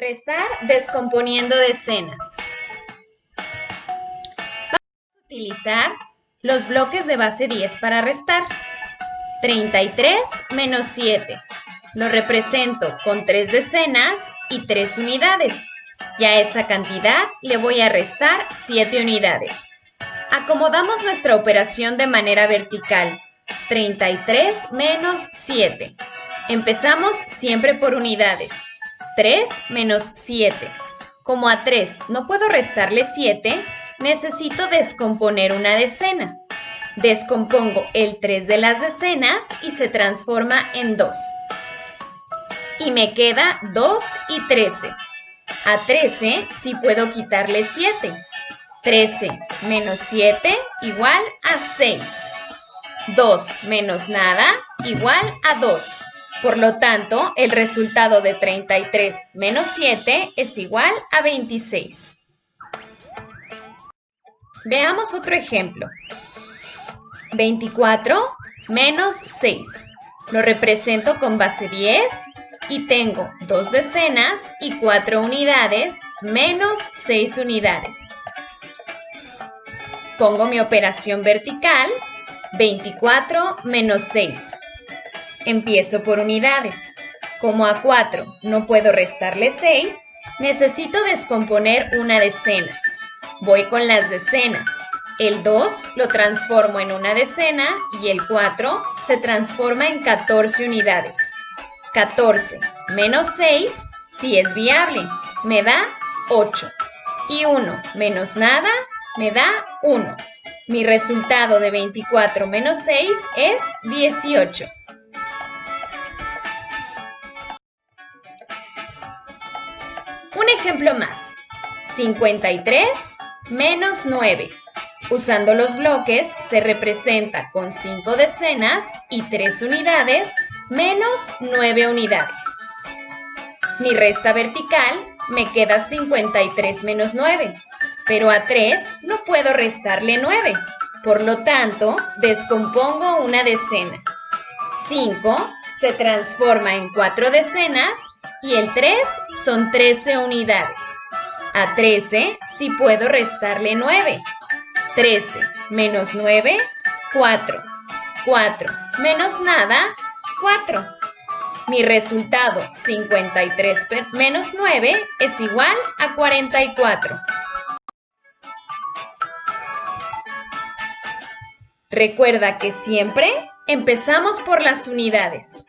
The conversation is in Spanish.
Restar descomponiendo decenas. Vamos a utilizar los bloques de base 10 para restar. 33 menos 7. Lo represento con 3 decenas y 3 unidades. Y a esa cantidad le voy a restar 7 unidades. Acomodamos nuestra operación de manera vertical. 33 menos 7. Empezamos siempre por unidades. 3 menos 7. Como a 3 no puedo restarle 7, necesito descomponer una decena. Descompongo el 3 de las decenas y se transforma en 2. Y me queda 2 y 13. A 13 sí puedo quitarle 7. 13 menos 7 igual a 6. 2 menos nada igual a 2. Por lo tanto, el resultado de 33 menos 7 es igual a 26. Veamos otro ejemplo. 24 menos 6. Lo represento con base 10 y tengo dos decenas y 4 unidades menos 6 unidades. Pongo mi operación vertical, 24 menos 6. Empiezo por unidades. Como a 4 no puedo restarle 6, necesito descomponer una decena. Voy con las decenas. El 2 lo transformo en una decena y el 4 se transforma en 14 unidades. 14 menos 6 si es viable, me da 8. Y 1 menos nada me da 1. Mi resultado de 24 menos 6 es 18. Un ejemplo más. 53 menos 9. Usando los bloques se representa con 5 decenas y 3 unidades menos 9 unidades. Mi resta vertical me queda 53 menos 9, pero a 3 no puedo restarle 9. Por lo tanto, descompongo una decena. 5 se transforma en 4 decenas y el 3 son 13 unidades. A 13 sí puedo restarle 9. 13 menos 9, 4. 4 menos nada, 4. Mi resultado, 53 menos 9, es igual a 44. Recuerda que siempre empezamos por las unidades.